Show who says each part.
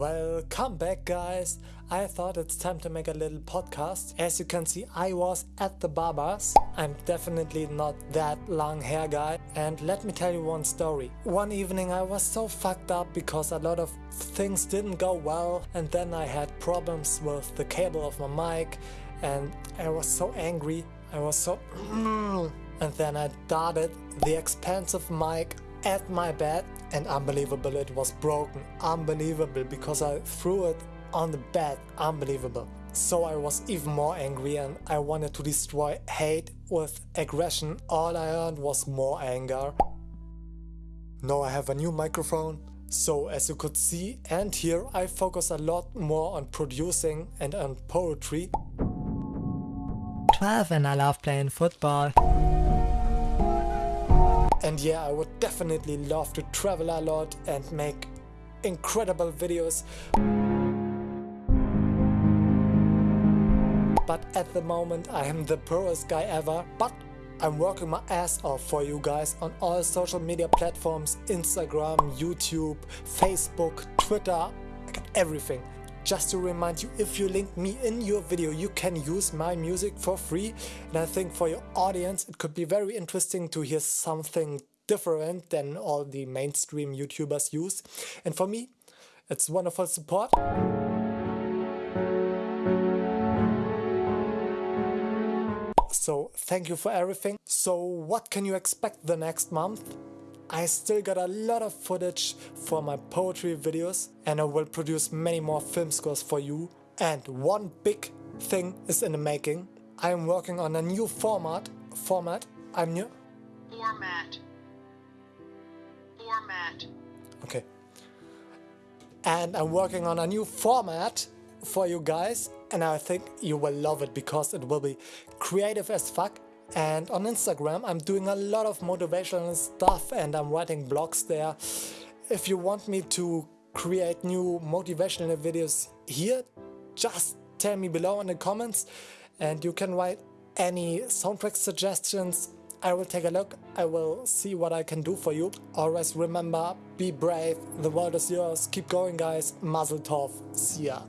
Speaker 1: Welcome back guys! I thought it's time to make a little podcast. As you can see I was at the barbers. I'm definitely not that long hair guy and let me tell you one story. One evening I was so fucked up because a lot of things didn't go well and then I had problems with the cable of my mic and I was so angry. I was so and then I darted the expensive mic at my bed and unbelievable it was broken. Unbelievable because I threw it on the bed. Unbelievable. So I was even more angry and I wanted to destroy hate with aggression. All I earned was more anger. Now I have a new microphone. So as you could see and hear I focus a lot more on producing and on poetry. 12 and I love playing football and yeah, I would definitely love to travel a lot and make incredible videos. But at the moment I am the poorest guy ever, but I'm working my ass off for you guys on all social media platforms, Instagram, YouTube, Facebook, Twitter, everything. Just to remind you, if you link me in your video, you can use my music for free. And I think for your audience, it could be very interesting to hear something different than all the mainstream YouTubers use. And for me, it's wonderful support. So thank you for everything. So what can you expect the next month? I still got a lot of footage for my poetry videos and I will produce many more film scores for you. And one big thing is in the making. I am working on a new format. Format. I'm new.
Speaker 2: Format. Format.
Speaker 1: Okay. And I'm working on a new format for you guys and I think you will love it because it will be creative as fuck and on Instagram I'm doing a lot of motivational stuff and I'm writing blogs there. If you want me to create new motivational videos here, just tell me below in the comments and you can write any soundtrack suggestions. I will take a look, I will see what I can do for you. Always remember, be brave, the world is yours, keep going guys, mazel tov, see ya.